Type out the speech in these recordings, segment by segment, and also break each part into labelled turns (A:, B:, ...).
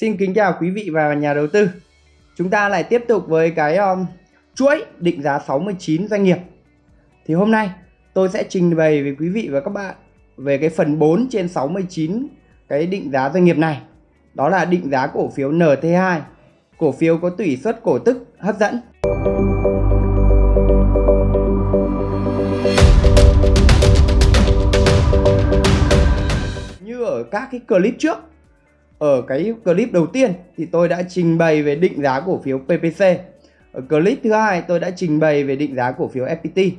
A: Xin kính chào quý vị và nhà đầu tư. Chúng ta lại tiếp tục với cái um, chuỗi định giá 69 doanh nghiệp. Thì hôm nay tôi sẽ trình bày với quý vị và các bạn về cái phần 4 trên 69 cái định giá doanh nghiệp này. Đó là định giá cổ phiếu NT2, cổ phiếu có tỷ suất cổ tức hấp dẫn. Như ở các cái clip trước ở cái clip đầu tiên thì tôi đã trình bày về định giá cổ phiếu PPC. Ở clip thứ hai tôi đã trình bày về định giá cổ phiếu FPT.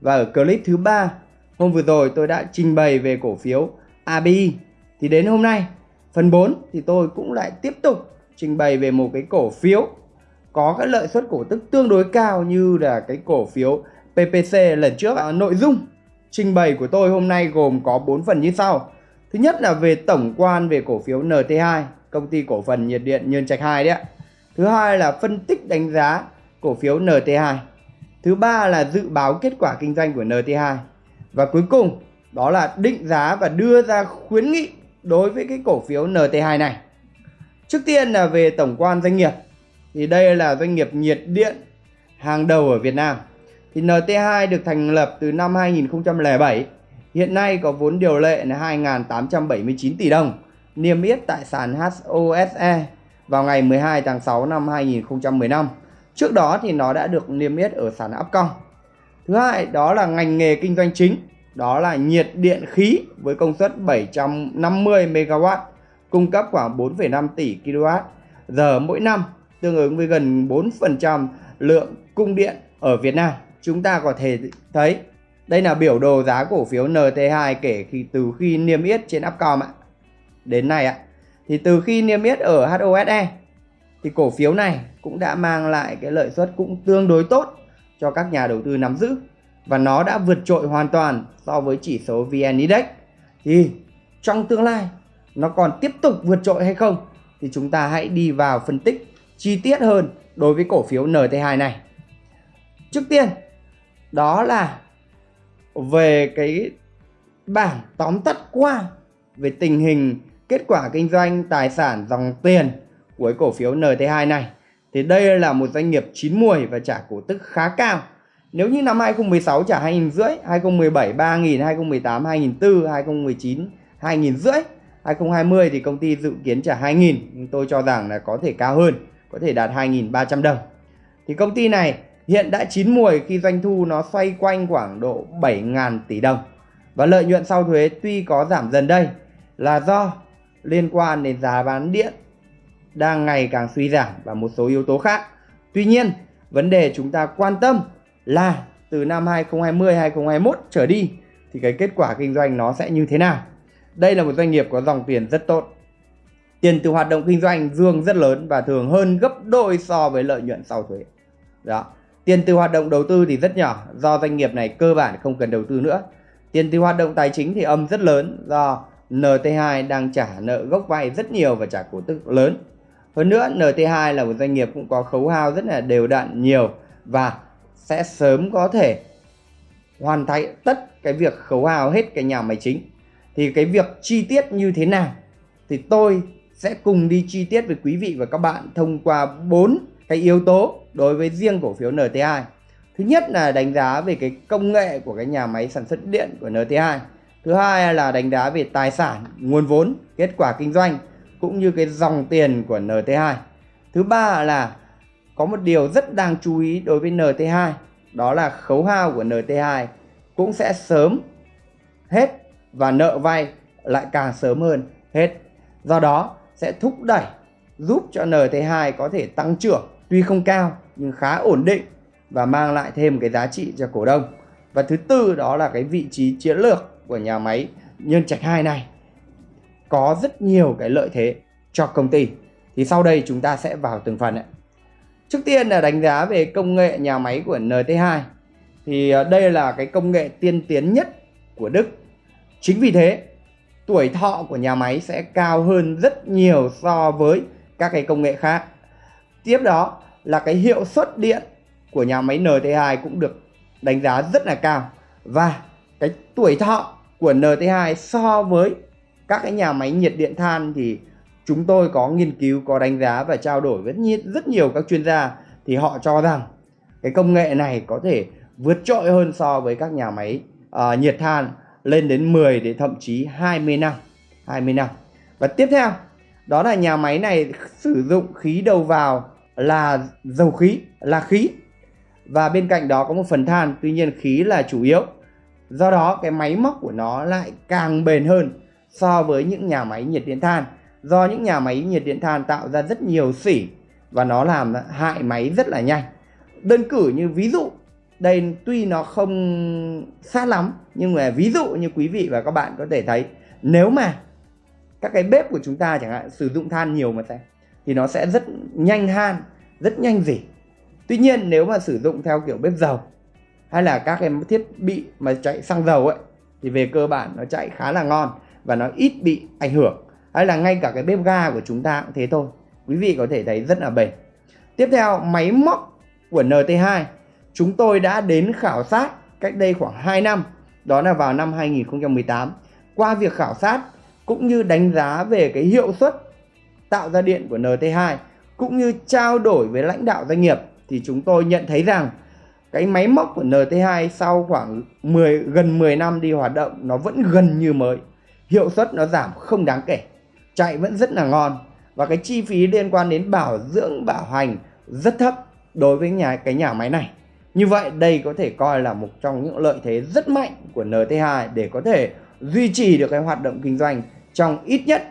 A: Và ở clip thứ ba hôm vừa rồi tôi đã trình bày về cổ phiếu ABI. Thì đến hôm nay phần 4 thì tôi cũng lại tiếp tục trình bày về một cái cổ phiếu có cái lợi suất cổ tức tương đối cao như là cái cổ phiếu PPC lần trước. À, nội dung trình bày của tôi hôm nay gồm có 4 phần như sau. Thứ nhất là về tổng quan về cổ phiếu NT2, công ty cổ phần nhiệt điện Nhân Trạch 2 đấy ạ. Thứ hai là phân tích đánh giá cổ phiếu NT2. Thứ ba là dự báo kết quả kinh doanh của NT2. Và cuối cùng đó là định giá và đưa ra khuyến nghị đối với cái cổ phiếu NT2 này. Trước tiên là về tổng quan doanh nghiệp. Thì đây là doanh nghiệp nhiệt điện hàng đầu ở Việt Nam. Thì NT2 được thành lập từ năm 2007 Hiện nay có vốn điều lệ là 2.879 tỷ đồng, niêm yết tại sàn HOSE vào ngày 12 tháng 6 năm 2015. Trước đó thì nó đã được niêm yết ở sàn Upcom. Thứ hai đó là ngành nghề kinh doanh chính, đó là nhiệt điện khí với công suất 750 MW, cung cấp khoảng 4,5 tỷ kWh giờ mỗi năm, tương ứng với gần 4% lượng cung điện ở Việt Nam. Chúng ta có thể thấy đây là biểu đồ giá cổ phiếu NT2 kể khi từ khi niêm yết trên Upcom ạ. Đến nay ạ. Thì từ khi niêm yết ở HOSE thì cổ phiếu này cũng đã mang lại cái lợi suất cũng tương đối tốt cho các nhà đầu tư nắm giữ và nó đã vượt trội hoàn toàn so với chỉ số VN Index. Thì trong tương lai, nó còn tiếp tục vượt trội hay không thì chúng ta hãy đi vào phân tích chi tiết hơn đối với cổ phiếu NT2 này. Trước tiên, đó là về cái bảng tóm tắt qua về tình hình kết quả kinh doanh tài sản dòng tiền của cổ phiếu NT2 này thì đây là một doanh nghiệp chín mùi và trả cổ tức khá cao. Nếu như năm 2016 trả 2 rưỡi, 2017 3 000 2018 2 400 2019 2 rưỡi, 2020 thì công ty dự kiến trả 2 000 nhưng tôi cho rằng là có thể cao hơn, có thể đạt 2.300 đồng. Thì công ty này hiện đã chín mùi khi doanh thu nó xoay quanh khoảng độ 7.000 tỷ đồng. Và lợi nhuận sau thuế tuy có giảm dần đây là do liên quan đến giá bán điện đang ngày càng suy giảm và một số yếu tố khác. Tuy nhiên, vấn đề chúng ta quan tâm là từ năm 2020 2021 trở đi thì cái kết quả kinh doanh nó sẽ như thế nào. Đây là một doanh nghiệp có dòng tiền rất tốt. Tiền từ hoạt động kinh doanh dương rất lớn và thường hơn gấp đôi so với lợi nhuận sau thuế. Đó. Tiền từ hoạt động đầu tư thì rất nhỏ, do doanh nghiệp này cơ bản không cần đầu tư nữa. Tiền từ hoạt động tài chính thì âm rất lớn, do NT2 đang trả nợ gốc vay rất nhiều và trả cổ tức lớn. Hơn nữa NT2 là một doanh nghiệp cũng có khấu hao rất là đều đặn nhiều và sẽ sớm có thể hoàn thành tất cái việc khấu hao hết cái nhà máy chính. Thì cái việc chi tiết như thế nào thì tôi sẽ cùng đi chi tiết với quý vị và các bạn thông qua bốn cái yếu tố đối với riêng cổ phiếu NT2 thứ nhất là đánh giá về cái công nghệ của cái nhà máy sản xuất điện của NT2 thứ hai là đánh giá về tài sản, nguồn vốn, kết quả kinh doanh, cũng như cái dòng tiền của NT2 thứ ba là có một điều rất đáng chú ý đối với NT2 đó là khấu hao của NT2 cũng sẽ sớm hết và nợ vay lại càng sớm hơn hết. Do đó sẽ thúc đẩy giúp cho NT2 có thể tăng trưởng tuy không cao nhưng khá ổn định và mang lại thêm cái giá trị cho cổ đông. Và thứ tư đó là cái vị trí chiến lược của nhà máy Nhân Trạch 2 này có rất nhiều cái lợi thế cho công ty. Thì sau đây chúng ta sẽ vào từng phần ạ. Trước tiên là đánh giá về công nghệ nhà máy của NT2. Thì ờ, đây là cái công nghệ tiên tiến nhất của Đức. Chính vì thế, tuổi thọ của nhà máy sẽ cao hơn rất nhiều so với các cái công nghệ khác. Tiếp đó là cái hiệu suất điện của nhà máy NT2 cũng được đánh giá rất là cao. Và cái tuổi thọ của NT2 so với các cái nhà máy nhiệt điện than thì chúng tôi có nghiên cứu, có đánh giá và trao đổi với rất nhiều các chuyên gia thì họ cho rằng cái công nghệ này có thể vượt trội hơn so với các nhà máy uh, nhiệt than lên đến 10 đến thậm chí 20 năm 20 năm. Và tiếp theo đó là nhà máy này sử dụng khí đầu vào là dầu khí, là khí. Và bên cạnh đó có một phần than, tuy nhiên khí là chủ yếu. Do đó, cái máy móc của nó lại càng bền hơn so với những nhà máy nhiệt điện than. Do những nhà máy nhiệt điện than tạo ra rất nhiều xỉ và nó làm hại máy rất là nhanh. Đơn cử như ví dụ, đây tuy nó không sát lắm, nhưng mà ví dụ như quý vị và các bạn có thể thấy, nếu mà các cái bếp của chúng ta chẳng hạn sử dụng than nhiều mà xem thì nó sẽ rất nhanh han, rất nhanh gì. Tuy nhiên nếu mà sử dụng theo kiểu bếp dầu, hay là các cái thiết bị mà chạy xăng dầu ấy, thì về cơ bản nó chạy khá là ngon và nó ít bị ảnh hưởng. Hay là ngay cả cái bếp ga của chúng ta cũng thế thôi. Quý vị có thể thấy rất là bền. Tiếp theo, máy móc của NT2 chúng tôi đã đến khảo sát cách đây khoảng 2 năm, đó là vào năm 2018 qua việc khảo sát cũng như đánh giá về cái hiệu suất tạo ra điện của NT2 cũng như trao đổi với lãnh đạo doanh nghiệp, thì chúng tôi nhận thấy rằng cái máy móc của NT2 sau khoảng 10 gần 10 năm đi hoạt động, nó vẫn gần như mới. Hiệu suất nó giảm không đáng kể, chạy vẫn rất là ngon, và cái chi phí liên quan đến bảo dưỡng, bảo hành rất thấp đối với nhà, cái nhà máy này. Như vậy, đây có thể coi là một trong những lợi thế rất mạnh của NT2 để có thể duy trì được cái hoạt động kinh doanh trong ít nhất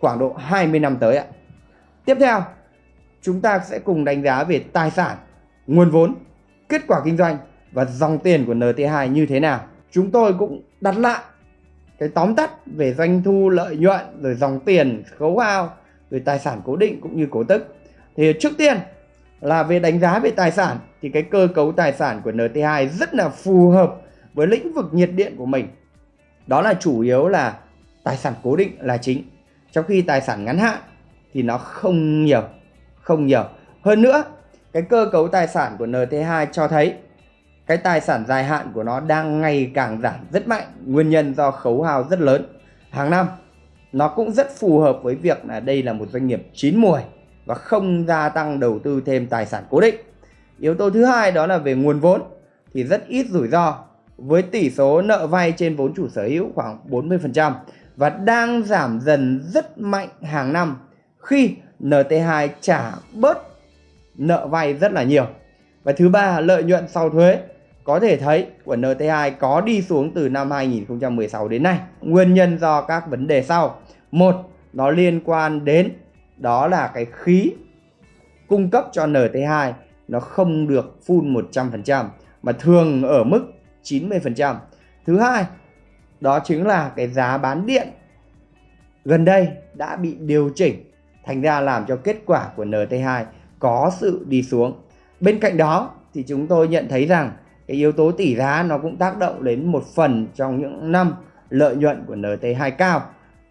A: khoảng độ 20 năm tới ạ. Tiếp theo, chúng ta sẽ cùng đánh giá về tài sản, nguồn vốn, kết quả kinh doanh và dòng tiền của NT2 như thế nào. Chúng tôi cũng đặt lại cái tóm tắt về doanh thu lợi nhuận rồi dòng tiền khấu hao rồi tài sản cố định cũng như cổ tức. Thì trước tiên là về đánh giá về tài sản thì cái cơ cấu tài sản của NT2 rất là phù hợp với lĩnh vực nhiệt điện của mình. Đó là chủ yếu là tài sản cố định là chính. Trong khi tài sản ngắn hạn thì nó không nhiều, không nhiều. Hơn nữa, cái cơ cấu tài sản của NT2 cho thấy cái tài sản dài hạn của nó đang ngày càng giảm rất mạnh. Nguyên nhân do khấu hao rất lớn. Hàng năm, nó cũng rất phù hợp với việc là đây là một doanh nghiệp chín mùi và không gia tăng đầu tư thêm tài sản cố định. Yếu tố thứ hai đó là về nguồn vốn thì rất ít rủi ro với tỷ số nợ vay trên vốn chủ sở hữu khoảng 40% và đang giảm dần rất mạnh hàng năm khi NT2 trả bớt nợ vay rất là nhiều. Và thứ ba, lợi nhuận sau thuế có thể thấy của NT2 có đi xuống từ năm 2016 đến nay. Nguyên nhân do các vấn đề sau. Một, nó liên quan đến đó là cái khí cung cấp cho NT2 nó không được full 100% mà thường ở mức 90%. Thứ hai, đó chính là cái giá bán điện gần đây đã bị điều chỉnh thành ra làm cho kết quả của NT2 có sự đi xuống. Bên cạnh đó thì chúng tôi nhận thấy rằng cái yếu tố tỷ giá nó cũng tác động đến một phần trong những năm lợi nhuận của NT2 cao.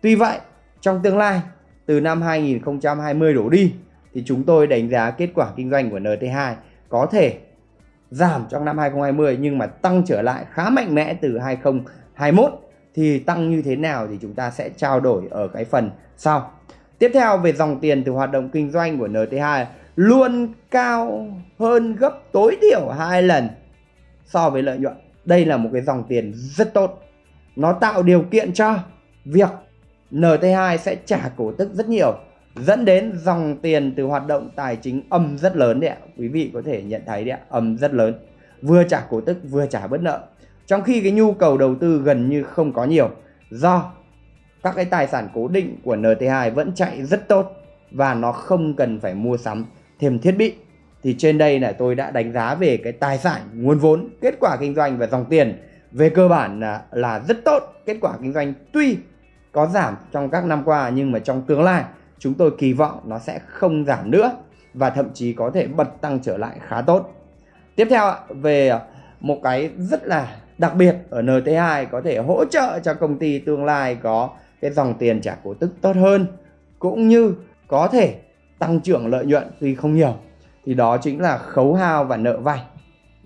A: Tuy vậy, trong tương lai từ năm 2020 đổ đi thì chúng tôi đánh giá kết quả kinh doanh của NT2 có thể giảm trong năm 2020 nhưng mà tăng trở lại khá mạnh mẽ từ 21 thì tăng như thế nào thì chúng ta sẽ trao đổi ở cái phần sau. Tiếp theo về dòng tiền từ hoạt động kinh doanh của NT2 luôn cao hơn gấp tối thiểu hai lần so với lợi nhuận. Đây là một cái dòng tiền rất tốt. Nó tạo điều kiện cho việc NT2 sẽ trả cổ tức rất nhiều dẫn đến dòng tiền từ hoạt động tài chính âm rất lớn đấy ạ. Quý vị có thể nhận thấy đấy ạ, âm rất lớn. Vừa trả cổ tức vừa trả bớt nợ. Trong khi cái nhu cầu đầu tư gần như không có nhiều do các cái tài sản cố định của NT2 vẫn chạy rất tốt và nó không cần phải mua sắm thêm thiết bị. Thì trên đây là tôi đã đánh giá về cái tài sản, nguồn vốn, kết quả kinh doanh và dòng tiền về cơ bản là, là rất tốt. Kết quả kinh doanh tuy có giảm trong các năm qua nhưng mà trong tương lai chúng tôi kỳ vọng nó sẽ không giảm nữa và thậm chí có thể bật tăng trở lại khá tốt. Tiếp theo về một cái rất là đặc biệt ở NT2 có thể hỗ trợ cho công ty tương lai có cái dòng tiền trả cổ tức tốt hơn, cũng như có thể tăng trưởng lợi nhuận tuy không nhiều thì đó chính là khấu hao và nợ vay.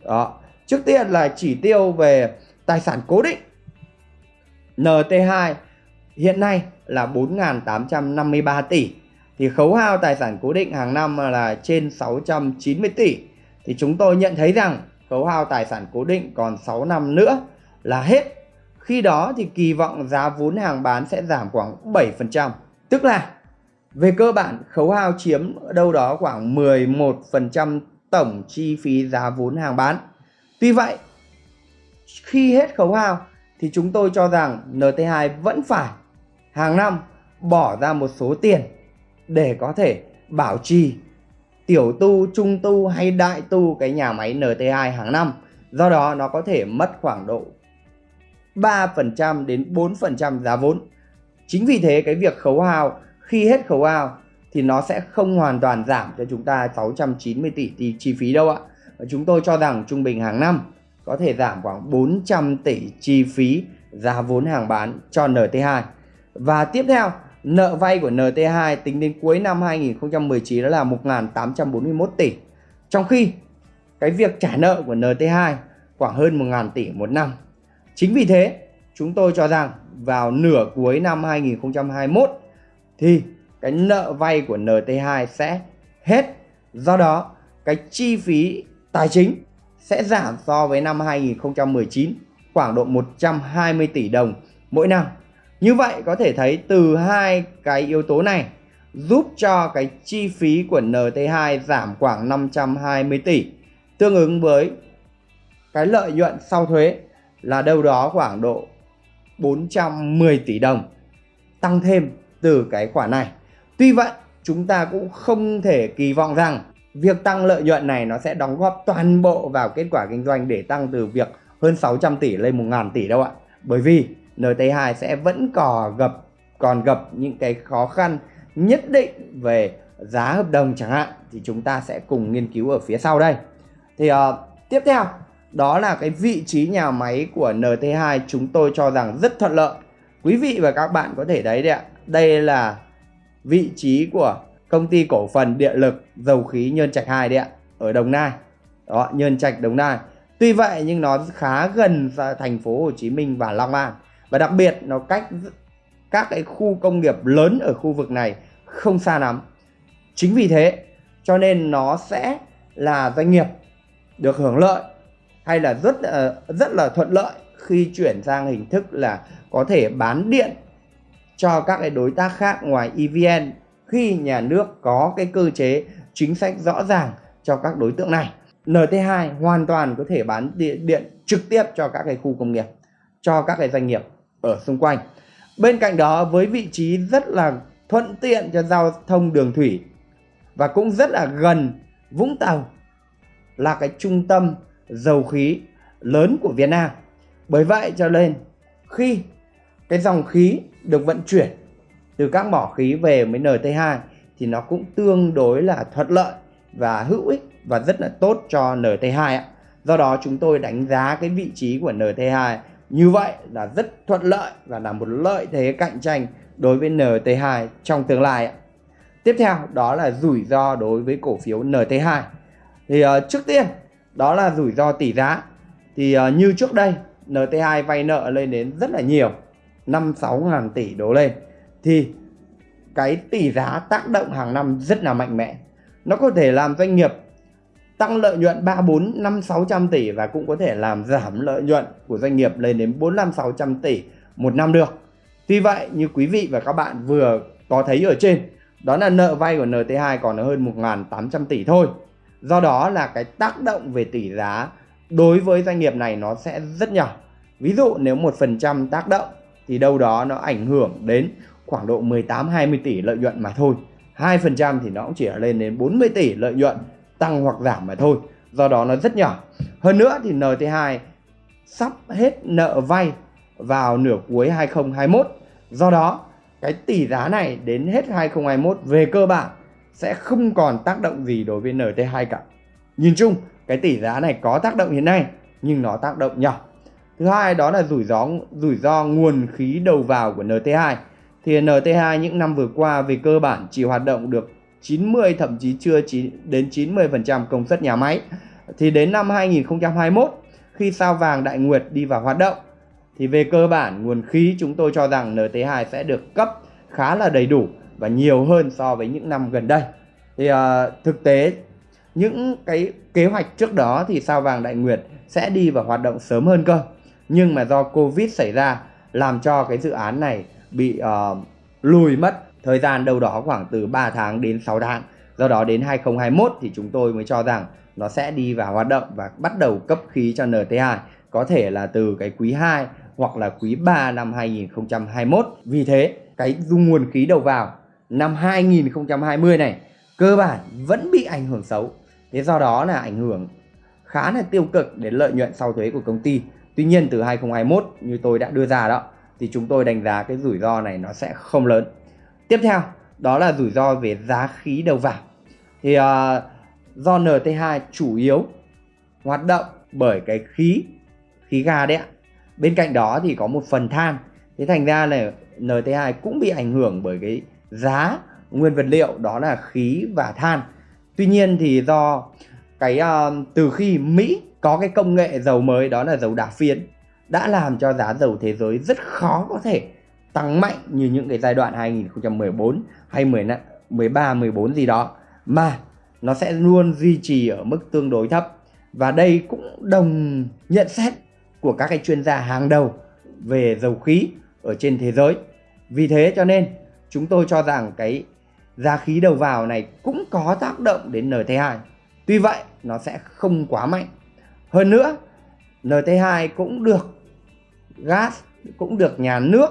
A: Đó. Trước tiên là chỉ tiêu về tài sản cố định. NT2 hiện nay là 4.853 tỷ thì khấu hao tài sản cố định hàng năm là trên 690 tỷ thì chúng tôi nhận thấy rằng khấu hao tài sản cố định còn 6 năm nữa là hết. Khi đó thì kỳ vọng giá vốn hàng bán sẽ giảm khoảng 7% tức là về cơ bản, khấu hao chiếm đâu đó khoảng 11% tổng chi phí giá vốn hàng bán. Tuy vậy, khi hết khấu hao thì chúng tôi cho rằng NT2 vẫn phải hàng năm bỏ ra một số tiền để có thể bảo trì tiểu tu, trung tu hay đại tu cái nhà máy NT2 hàng năm. Do đó nó có thể mất khoảng độ 3% đến 4% giá vốn. Chính vì thế cái việc khấu hao khi hết khấu hao thì nó sẽ không hoàn toàn giảm cho chúng ta 690 tỷ chi phí đâu ạ. Và chúng tôi cho rằng trung bình hàng năm có thể giảm khoảng 400 tỷ chi phí giá vốn hàng bán cho NT2. Và tiếp theo, nợ vay của NT2 tính đến cuối năm 2019 đó là 1.841 tỷ. Trong khi cái việc trả nợ của NT2 khoảng hơn 1.000 tỷ một năm. Chính vì thế, chúng tôi cho rằng vào nửa cuối năm 2021 thì cái nợ vay của NT2 sẽ hết. Do đó, cái chi phí tài chính sẽ giảm so với năm 2019 khoảng độ 120 tỷ đồng mỗi năm. Như vậy có thể thấy từ hai cái yếu tố này giúp cho cái chi phí của NT2 giảm khoảng 520 tỷ tương ứng với cái lợi nhuận sau thuế là đâu đó khoảng độ 410 tỷ đồng, tăng thêm từ cái khoản này. Tuy vậy, chúng ta cũng không thể kỳ vọng rằng việc tăng lợi nhuận này nó sẽ đóng góp toàn bộ vào kết quả kinh doanh để tăng từ việc hơn 600 tỷ lên 1.000 tỷ đâu ạ. Bởi vì NT2 sẽ vẫn còn gặp còn gặp những cái khó khăn nhất định về giá hợp đồng chẳng hạn thì chúng ta sẽ cùng nghiên cứu ở phía sau đây. Thì uh, tiếp theo đó là cái vị trí nhà máy của NT2 chúng tôi cho rằng rất thuận lợi. Quý vị và các bạn có thể thấy đấy ạ. Đây là vị trí của công ty cổ phần điện lực dầu khí Nhơn Trạch 2 đấy ạ, ở Đồng Nai. Đó, Nhơn Trạch Đồng Nai. Tuy vậy nhưng nó khá gần thành phố Hồ Chí Minh và Long An và đặc biệt nó cách các cái khu công nghiệp lớn ở khu vực này không xa lắm. Chính vì thế cho nên nó sẽ là doanh nghiệp được hưởng lợi hay là rất ờ, rất là thuận lợi khi chuyển sang hình thức là có thể bán điện cho các cái đối tác khác ngoài EVN khi nhà nước có cái cơ chế chính sách rõ ràng cho các đối tượng này. NT2 hoàn toàn có thể bán điện, điện trực tiếp cho các cái khu công nghiệp, cho các cái doanh nghiệp ở xung quanh. Bên cạnh đó, với vị trí rất là thuận tiện cho giao thông đường thủy và cũng rất là gần Vũng Tàu, là cái trung tâm dầu khí lớn của Việt Nam. Bởi vậy cho nên, khi cái dòng khí được vận chuyển từ các mỏ khí về với NT2 thì nó cũng tương đối là thuận lợi và hữu ích và rất là tốt cho NT2 ạ. Do đó chúng tôi đánh giá cái vị trí của NT2 như vậy là rất thuận lợi và là một lợi thế cạnh tranh đối với NT2 trong tương lai. Tiếp theo đó là rủi ro đối với cổ phiếu NT2. Thì uh, trước tiên đó là rủi ro tỷ giá. Thì uh, như trước đây NT2 vay nợ lên đến rất là nhiều 5-6 ngàn tỷ đổ lên thì cái tỷ giá tác động hàng năm rất là mạnh mẽ nó có thể làm doanh nghiệp tăng lợi nhuận 3, 4, 5, 600 tỷ và cũng có thể làm giảm lợi nhuận của doanh nghiệp lên đến 4, 5, 600 tỷ một năm được. Tuy vậy như quý vị và các bạn vừa có thấy ở trên đó là nợ vay của NT2 còn hơn 1.800 tỷ thôi. Do đó là cái tác động về tỷ giá đối với doanh nghiệp này nó sẽ rất nhỏ. Ví dụ nếu 1% tác động thì đâu đó nó ảnh hưởng đến khoảng độ 18-20 tỷ lợi nhuận mà thôi. 2% thì nó cũng chỉ lên đến 40 tỷ lợi nhuận tăng hoặc giảm mà thôi. Do đó nó rất nhỏ. Hơn nữa thì NT2 sắp hết nợ vay vào nửa cuối 2021. Do đó, cái tỷ giá này đến hết 2021 về cơ bản sẽ không còn tác động gì đối với NT2 cả. Nhìn chung, cái tỷ giá này có tác động hiện nay, nhưng nó tác động nhỏ. Thứ hai đó là rủi ro rủi ro nguồn khí đầu vào của NT2 thì NT2 những năm vừa qua về cơ bản chỉ hoạt động được 90 thậm chí chưa đến 90% công suất nhà máy. Thì đến năm 2021 khi sao vàng Đại Nguyệt đi vào hoạt động thì về cơ bản nguồn khí chúng tôi cho rằng NT2 sẽ được cấp khá là đầy đủ và nhiều hơn so với những năm gần đây. Thì uh, thực tế những cái kế hoạch trước đó thì sao vàng Đại Nguyệt sẽ đi vào hoạt động sớm hơn cơ. Nhưng mà do Covid xảy ra làm cho cái dự án này bị uh, lùi mất thời gian đâu đó khoảng từ 3 tháng đến 6 tháng. Do đó đến 2021 thì chúng tôi mới cho rằng nó sẽ đi vào hoạt động và bắt đầu cấp khí cho NT2 có thể là từ cái quý 2 hoặc là quý 3 năm 2021. Vì thế, cái dung nguồn khí đầu vào năm 2020 này cơ bản vẫn bị ảnh hưởng xấu. Thế do đó là ảnh hưởng khá là tiêu cực đến lợi nhuận sau thuế của công ty. Tuy nhiên từ 2021 như tôi đã đưa ra đó thì chúng tôi đánh giá cái rủi ro này nó sẽ không lớn. Tiếp theo đó là rủi ro về giá khí đầu vào. Thì uh, do NT2 chủ yếu hoạt động bởi cái khí khí ga đấy ạ. Bên cạnh đó thì có một phần than. Thế thành ra là NT2 cũng bị ảnh hưởng bởi cái giá nguyên vật liệu đó là khí và than. Tuy nhiên thì do cái uh, từ khi Mỹ có cái công nghệ dầu mới đó là dầu đá phiến đã làm cho giá dầu thế giới rất khó có thể tăng mạnh như những cái giai đoạn 2014 hay 13 14 gì đó mà nó sẽ luôn duy trì ở mức tương đối thấp và đây cũng đồng nhận xét của các cái chuyên gia hàng đầu về dầu khí ở trên thế giới. Vì thế cho nên chúng tôi cho rằng cái giá khí đầu vào này cũng có tác động đến NT2. Tuy vậy, nó sẽ không quá mạnh. Hơn nữa NT2 cũng được gas, cũng được nhà nước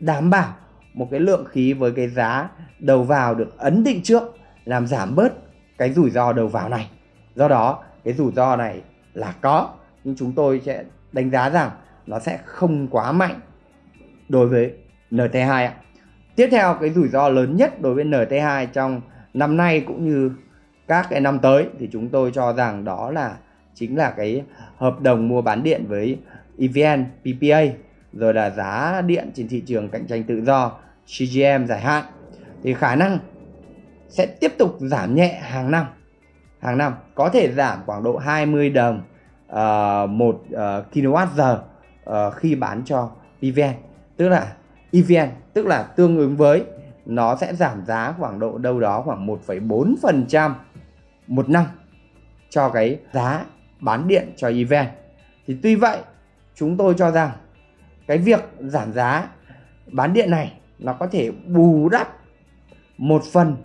A: đảm bảo một cái lượng khí với cái giá đầu vào được ấn định trước làm giảm bớt cái rủi ro đầu vào này. Do đó cái rủi ro này là có nhưng chúng tôi sẽ đánh giá rằng nó sẽ không quá mạnh đối với NT2 ạ. Tiếp theo cái rủi ro lớn nhất đối với NT2 trong năm nay cũng như các cái năm tới thì chúng tôi cho rằng đó là chính là cái hợp đồng mua bán điện với EVN, PPA rồi là giá điện trên thị trường cạnh tranh tự do CGM dài hạn. Thì khả năng sẽ tiếp tục giảm nhẹ hàng năm. Hàng năm có thể giảm khoảng độ 20 đồng uh, một uh, kWh uh, khi bán cho EVN tức là EVN tức là tương ứng với nó sẽ giảm giá khoảng độ đâu đó khoảng 1,4% một năm cho cái giá bán điện cho EVN thì tuy vậy chúng tôi cho rằng cái việc giảm giá bán điện này nó có thể bù đắp một phần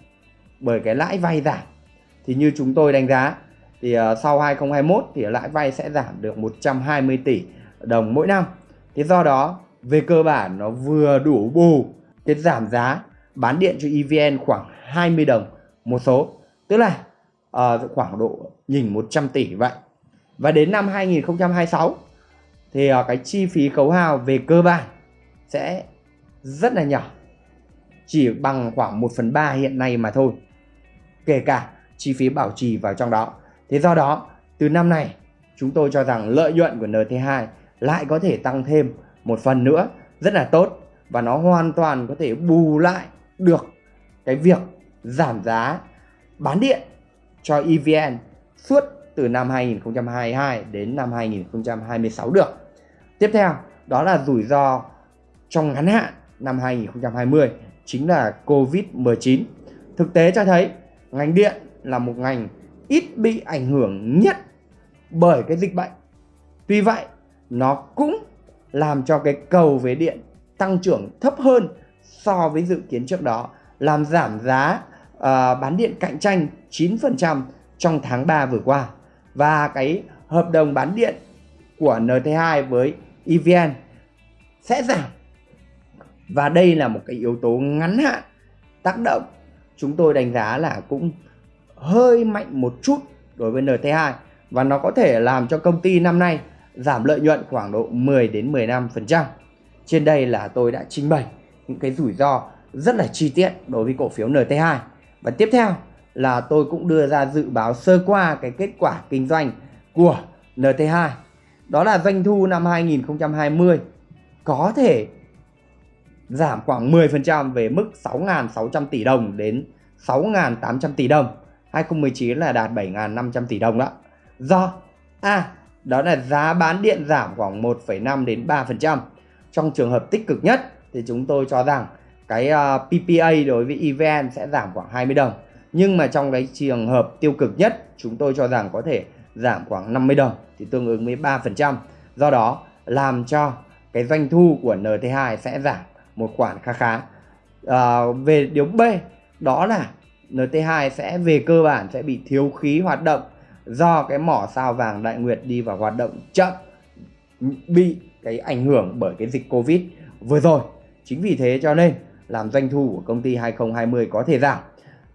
A: bởi cái lãi vay giảm. Thì như chúng tôi đánh giá thì ờ, sau 2021 thì lãi vay sẽ giảm được 120 tỷ đồng mỗi năm. Thế do đó về cơ bản nó vừa đủ bù cái giảm giá bán điện cho EVN khoảng 20 đồng một số. Tức là uh, khoảng độ nhìn 100 tỷ vậy. Và đến năm 2026 thì ờ, cái chi phí khấu hao về cơ bản sẽ rất là nhỏ. Chỉ bằng khoảng 1 phần 3 hiện nay mà thôi. Kể cả chi phí bảo trì vào trong đó. Thế do đó, từ năm này chúng tôi cho rằng lợi nhuận của NT2 lại có thể tăng thêm một phần nữa rất là tốt và nó hoàn toàn có thể bù lại được cái việc giảm giá bán điện cho EVN suốt từ năm 2022 đến năm 2026 được. Tiếp theo đó là rủi ro trong ngắn hạn năm 2020 chính là Covid-19. Thực tế cho thấy ngành điện là một ngành ít bị ảnh hưởng nhất bởi cái dịch bệnh. Tuy vậy, nó cũng làm cho cái cầu về điện tăng trưởng thấp hơn so với dự kiến trước đó, làm giảm giá uh, bán điện cạnh tranh 9% trong tháng 3 vừa qua. Và cái hợp đồng bán điện của NT2 với EVN sẽ giảm. Và đây là một cái yếu tố ngắn hạn tác động chúng tôi đánh giá là cũng hơi mạnh một chút đối với NT2 và nó có thể làm cho công ty năm nay giảm lợi nhuận khoảng độ 10 đến 15%. Trên đây là tôi đã trình bày những cái rủi ro rất là chi tiết đối với cổ phiếu NT2. Và tiếp theo là tôi cũng đưa ra dự báo sơ qua cái kết quả kinh doanh của NT2. Đó là doanh thu năm 2020 có thể giảm khoảng 10% về mức 6.600 tỷ đồng đến 6.800 tỷ đồng. 2019 là đạt 7.500 tỷ đồng đó. Do A. đó là giá bán điện giảm khoảng 1,5 đến 3%. Trong trường hợp tích cực nhất thì chúng tôi cho rằng cái ờ, uh, PPA đối với EVN sẽ giảm khoảng 20 đồng. Nhưng mà trong cái trường hợp tiêu cực nhất chúng tôi cho rằng có thể giảm khoảng 50 đồng thì tương ứng với 3%. Do đó làm cho cái doanh thu của NT2 sẽ giảm một khoản khá khá. À, về điều B đó là NT2 sẽ về cơ bản sẽ bị thiếu khí hoạt động do cái mỏ sao vàng Đại Nguyệt đi vào hoạt động chậm bị cái ảnh hưởng bởi cái dịch Covid vừa rồi. Chính vì thế cho nên làm doanh thu của công ty 2020 có thể giảm.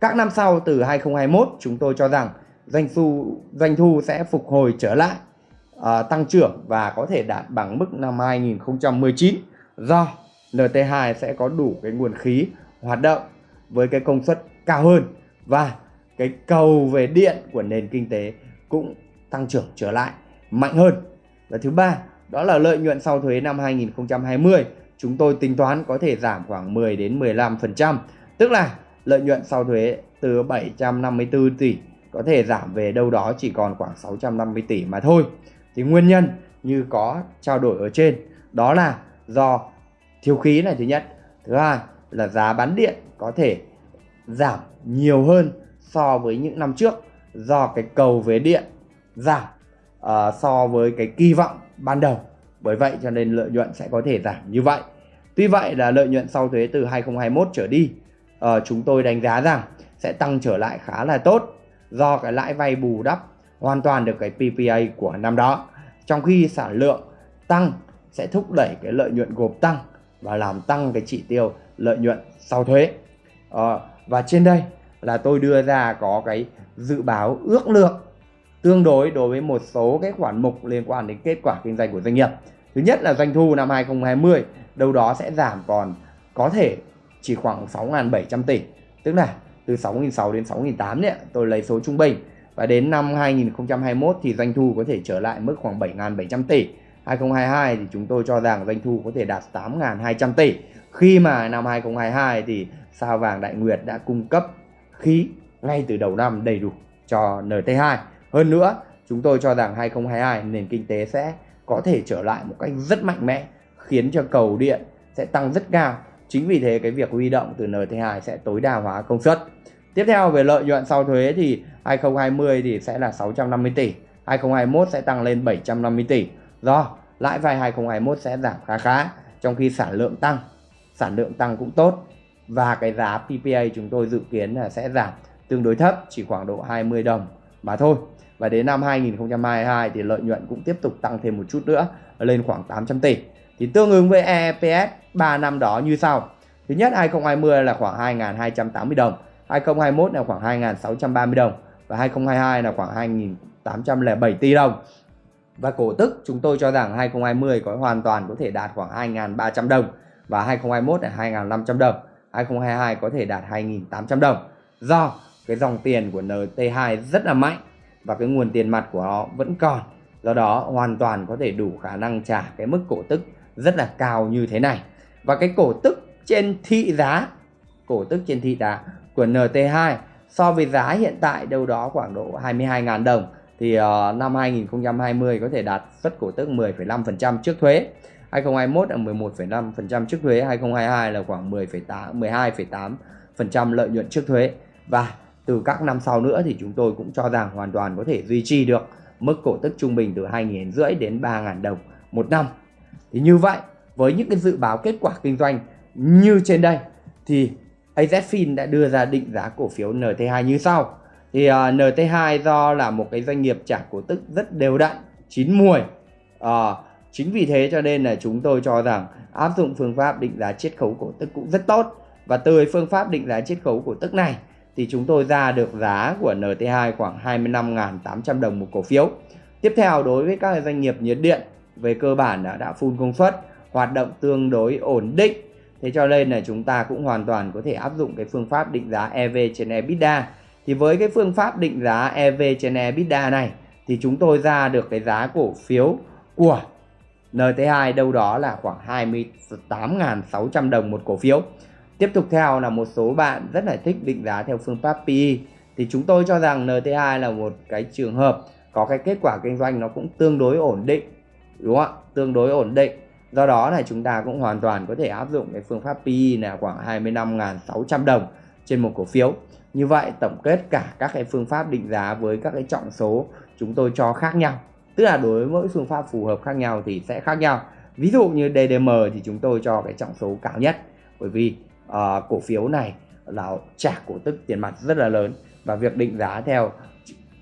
A: Các năm sau từ 2021 chúng tôi cho rằng doanh thu doanh thu sẽ phục hồi trở lại uh, tăng trưởng và có thể đạt bằng mức năm 2019 do NT2 sẽ có đủ cái nguồn khí hoạt động với cái công suất cao hơn và cái cầu về điện của nền kinh tế cũng tăng trưởng trở lại mạnh hơn. Và thứ ba, đó là lợi nhuận sau thuế năm 2020 chúng tôi tính toán có thể giảm khoảng 10 đến 15%, tức là lợi nhuận sau thuế từ 754 tỷ có thể giảm về đâu đó chỉ còn khoảng 650 tỷ mà thôi. Thì nguyên nhân như có trao đổi ở trên đó là do thiếu khí này thứ nhất. Thứ hai là giá bán điện có thể giảm nhiều hơn so với những năm trước do cái cầu về điện giảm uh, so với cái kỳ vọng ban đầu. Bởi vậy cho nên lợi nhuận sẽ có thể giảm như vậy. Tuy vậy là lợi nhuận sau thuế từ 2021 trở đi uh, chúng tôi đánh giá rằng sẽ tăng trở lại khá là tốt do cái lãi vay bù đắp hoàn toàn được cái PPA của năm đó. Trong khi sản lượng tăng sẽ thúc đẩy cái lợi nhuận gộp tăng và làm tăng cái chỉ tiêu lợi nhuận sau thuế. À, và trên đây là tôi đưa ra có cái dự báo ước lượng tương đối đối với một số cái khoản mục liên quan đến kết quả kinh doanh của doanh nghiệp. Thứ nhất là doanh thu năm 2020 đâu đó sẽ giảm còn có thể chỉ khoảng 6.700 tỷ. Tức là từ 6.600 đến 6.800 đấy, tôi lấy số trung bình. Và đến năm 2021 thì doanh thu có thể trở lại mức khoảng 7.700 tỷ. 2022 thì chúng tôi cho rằng doanh thu có thể đạt 8.200 tỷ. Khi mà năm 2022 thì sao vàng Đại Nguyệt đã cung cấp khí ngay từ đầu năm đầy đủ cho NT2. Hơn nữa, chúng tôi cho rằng 2022 nền kinh tế sẽ có thể trở lại một cách rất mạnh mẽ khiến cho cầu điện sẽ tăng rất cao. Chính vì thế cái việc huy động từ NT2 sẽ tối đa hóa công suất. Tiếp theo về lợi nhuận sau thuế thì 2020 thì sẽ là 650 tỷ, 2021 sẽ tăng lên 750 tỷ. Do lãi vay 2021 sẽ giảm khá khá, trong khi sản lượng tăng, sản lượng tăng cũng tốt và cái giá PPA chúng tôi dự kiến là sẽ giảm tương đối thấp, chỉ khoảng độ 20 đồng mà thôi. Và đến năm 2022 thì lợi nhuận cũng tiếp tục tăng thêm một chút nữa lên khoảng 800 tỷ. Thì tương ứng với EPS 3 năm đó như sau. Thứ nhất 2020 là khoảng 2.280 đồng, 2021 là khoảng 2.630 đồng và 2022 là khoảng 2.807 tỷ đồng. Và cổ tức chúng tôi cho rằng 2020 có hoàn toàn có thể đạt khoảng 2.300 đồng và 2021 là 2.500 đồng, 2022 có thể đạt 2.800 đồng. Do cái dòng tiền của NT2 rất là mạnh và cái nguồn tiền mặt của họ vẫn còn. Do đó hoàn toàn có thể đủ khả năng trả cái mức cổ tức rất là cao như thế này. Và cái cổ tức trên thị giá, cổ tức trên thị giá của NT2 so với giá hiện tại đâu đó khoảng độ 22.000 đồng thì uh, năm 2020 có thể đạt suất cổ tức 10,5% trước thuế. 2021 là 11,5% trước thuế, 2022 là khoảng 10,8 12,8% lợi nhuận trước thuế. Và từ các năm sau nữa thì chúng tôi cũng cho rằng hoàn toàn có thể duy trì được mức cổ tức trung bình từ 2.500 đến 3.000 đồng một năm. Thì như vậy, với những cái dự báo kết quả kinh doanh như trên đây thì AZFIN đã đưa ra định giá cổ phiếu NT2 như sau. Thì à, uh, NT2 do là một cái doanh nghiệp trả cổ tức rất đều đặn, chín mùi. Uh, chính vì thế cho nên là chúng tôi cho rằng áp dụng phương pháp định giá chiết khấu cổ tức cũng rất tốt. Và từ phương pháp định giá chiết khấu cổ tức này thì chúng tôi ra được giá của NT2 khoảng 25.800 đồng một cổ phiếu. Tiếp theo đối với các doanh nghiệp nhiệt điện về cơ bản đã đã full công suất, hoạt động tương đối ổn định Thế cho nên là chúng ta cũng hoàn toàn có thể áp dụng cái phương pháp định giá EV trên EBITDA. Thì với cái phương pháp định giá EV trên EBITDA này thì chúng tôi ra được cái giá cổ phiếu của NT2 đâu đó là khoảng 28.600 đồng một cổ phiếu. Tiếp tục theo là một số bạn rất là thích định giá theo phương pháp PE thì chúng tôi cho rằng NT2 là một cái trường hợp có cái kết quả kinh doanh nó cũng tương đối ổn định đúng không ạ? Tương đối ổn định. Do đó là chúng ta cũng hoàn toàn có thể áp dụng cái phương pháp PE là khoảng 25.600 đồng trên một cổ phiếu. Như vậy tổng kết cả các cái phương pháp định giá với các cái trọng số chúng tôi cho khác nhau. Tức là đối với mỗi phương pháp phù hợp khác nhau thì sẽ khác nhau. Ví dụ như DDM thì chúng tôi cho cái trọng số cao nhất. Bởi vì uh, cổ phiếu này là trả cổ tức tiền mặt rất là lớn và việc định giá theo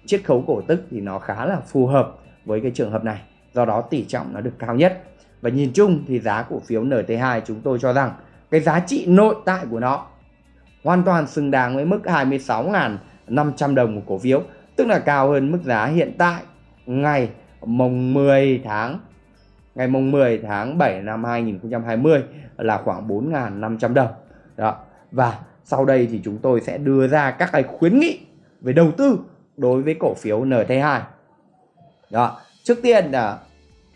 A: chiết khấu cổ tức thì nó khá là phù hợp với cái trường hợp này do đó tỷ trọng nó được cao nhất. Và nhìn chung thì giá cổ phiếu NT2 chúng tôi cho rằng cái giá trị nội tại của nó hoàn toàn xứng đáng với mức 26.500 đồng một cổ phiếu, tức là cao hơn mức giá hiện tại ngày mùng 10 tháng, ngày mùng 10 tháng 7 năm 2020 là khoảng 4.500 đồng. Đó. Và sau đây thì chúng tôi sẽ đưa ra các cái khuyến nghị về đầu tư đối với cổ phiếu NT2 đó. Trước tiên là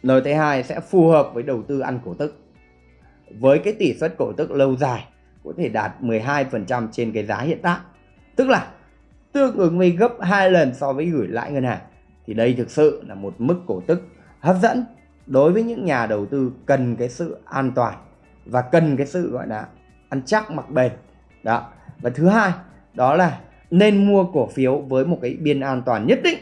A: NT2 sẽ phù hợp với đầu tư ăn cổ tức. Với cái tỷ suất cổ tức lâu dài, có thể đạt 12% trên cái giá hiện tại. Tức là, tương ứng với gấp 2 lần so với gửi lãi ngân hàng, thì đây thực sự là một mức cổ tức hấp dẫn đối với những nhà đầu tư cần cái sự an toàn và cần cái sự, gọi là, ăn chắc mặc bền. Đó. Và thứ hai, đó là nên mua cổ phiếu với một cái biên an toàn nhất định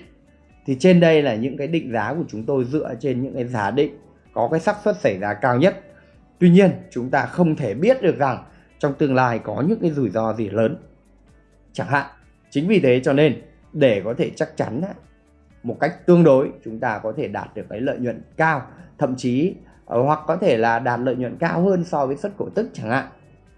A: thì trên đây là những cái định giá của chúng tôi dựa trên những cái giả định có cái xác suất xảy ra cao nhất. Tuy nhiên, chúng ta không thể biết được rằng trong tương lai có những cái rủi ro gì lớn. Chẳng hạn, chính vì thế cho nên để có thể chắc chắn một cách tương đối, chúng ta có thể đạt được cái lợi nhuận cao, thậm chí ờ, hoặc có thể là đạt lợi nhuận cao hơn so với suất cổ tức chẳng hạn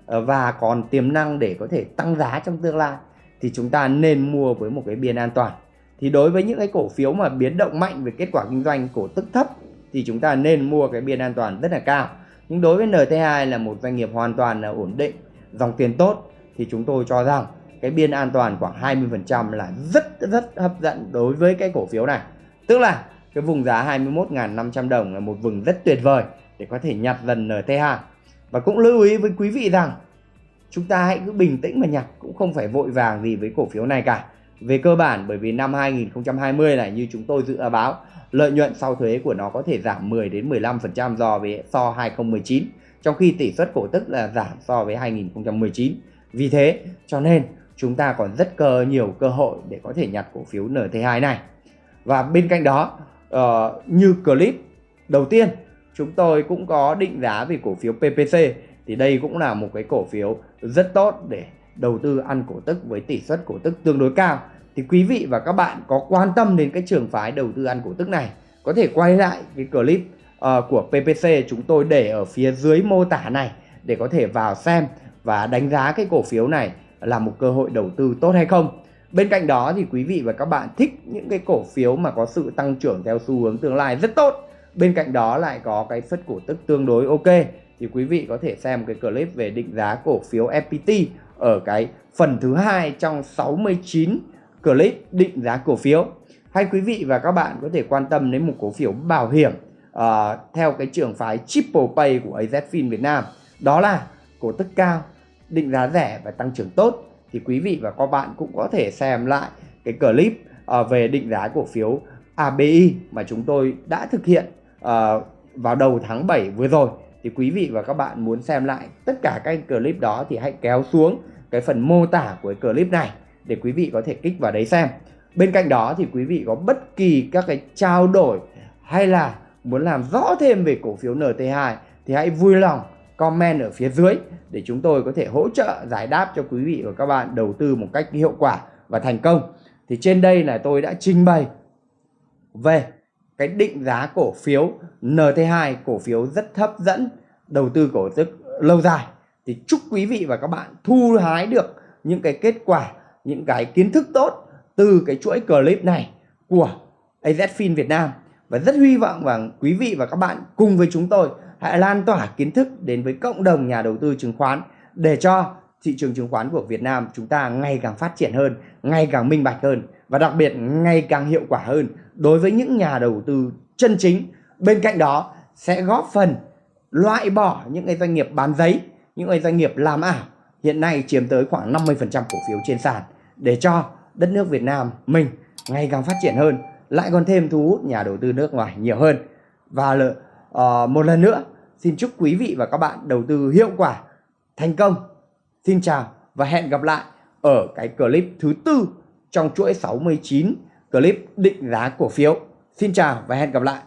A: ờ, và còn tiềm năng để có thể tăng giá trong tương lai, thì chúng ta nên mua với một cái biên an toàn thì đối với những cái cổ phiếu mà biến động mạnh về kết quả kinh doanh, cổ tức thấp, thì chúng ta nên mua cái biên an toàn rất là cao. Nhưng đối với NT2 là một doanh nghiệp hoàn toàn là ổn định, dòng tiền tốt, thì chúng tôi cho rằng cái biên an toàn khoảng 20% là rất rất hấp dẫn đối với cái cổ phiếu này. Tức là cái vùng giá 21.500 đồng là một vùng rất tuyệt vời để có thể nhặt dần NT2 và cũng lưu ý với quý vị rằng chúng ta hãy cứ bình tĩnh mà nhặt, cũng không phải vội vàng gì với cổ phiếu này cả về cơ bản bởi vì năm 2020 này như chúng tôi dự báo lợi nhuận sau thuế của nó có thể giảm 10 đến 15% so với so 2019 trong khi tỷ suất cổ tức là giảm so với 2019 vì thế cho nên chúng ta còn rất cơ nhiều cơ hội để có thể nhặt cổ phiếu NT2 này. Và bên cạnh đó uh, như clip đầu tiên chúng tôi cũng có định giá về cổ phiếu PPC thì đây cũng là một cái cổ phiếu rất tốt để đầu tư ăn cổ tức với tỷ suất cổ tức tương đối cao. Thì quý vị và các bạn có quan tâm đến cái trường phái đầu tư ăn cổ tức này có thể quay lại cái clip uh, của PPC chúng tôi để ở phía dưới mô tả này để có thể vào xem và đánh giá cái cổ phiếu này là một cơ hội đầu tư tốt hay không. Bên cạnh đó thì quý vị và các bạn thích những cái cổ phiếu mà có sự tăng trưởng theo xu hướng tương lai rất tốt bên cạnh đó lại có cái suất cổ tức tương đối ok thì quý vị có thể xem cái clip về định giá cổ phiếu FPT ở cái phần thứ hai trong 69 clip định giá cổ phiếu. Hay quý vị và các bạn có thể quan tâm đến một cổ phiếu bảo hiểm uh, theo cái trường phái triple pay của AZFIN Việt Nam. Đó là cổ tức cao định giá rẻ và tăng trưởng tốt. Thì quý vị và các bạn cũng có thể xem lại cái clip uh, về định giá cổ phiếu ABI mà chúng tôi đã thực hiện uh, vào đầu tháng 7 vừa rồi thì quý vị và các bạn muốn xem lại tất cả các clip đó thì hãy kéo xuống cái phần mô tả của cái clip này để quý vị có thể kích vào đấy xem. Bên cạnh đó thì quý vị có bất kỳ các cái trao đổi hay là muốn làm rõ thêm về cổ phiếu NT2 thì hãy vui lòng comment ở phía dưới để chúng tôi có thể hỗ trợ giải đáp cho quý vị và các bạn đầu tư một cách hiệu quả và thành công. Thì trên đây là tôi đã trình bày về cái định giá cổ phiếu NT2 cổ phiếu rất hấp dẫn đầu tư cổ tức lâu dài. Thì chúc quý vị và các bạn thu hái được những cái kết quả những cái kiến thức tốt từ cái chuỗi clip này của AZFIN Việt Nam. Và rất hy vọng rằng quý vị và các bạn cùng với chúng tôi hãy lan tỏa kiến thức đến với cộng đồng nhà đầu tư chứng khoán để cho thị trường chứng khoán của Việt Nam chúng ta ngày càng phát triển hơn, ngày càng minh bạch hơn và đặc biệt ngày càng hiệu quả hơn đối với những nhà đầu tư chân chính. Bên cạnh đó sẽ góp phần loại bỏ những cái doanh nghiệp bán giấy, những cái doanh nghiệp làm ảo hiện nay chiếm tới khoảng 50% cổ phiếu trên sàn để cho đất nước Việt Nam mình ngày càng phát triển hơn, lại còn thêm thu hút nhà đầu tư nước ngoài nhiều hơn. Và uh, một lần nữa xin chúc quý vị và các bạn đầu tư hiệu quả, thành công. Xin chào và hẹn gặp lại ở cái clip thứ tư trong chuỗi 69 clip định giá cổ phiếu. Xin chào và hẹn gặp lại.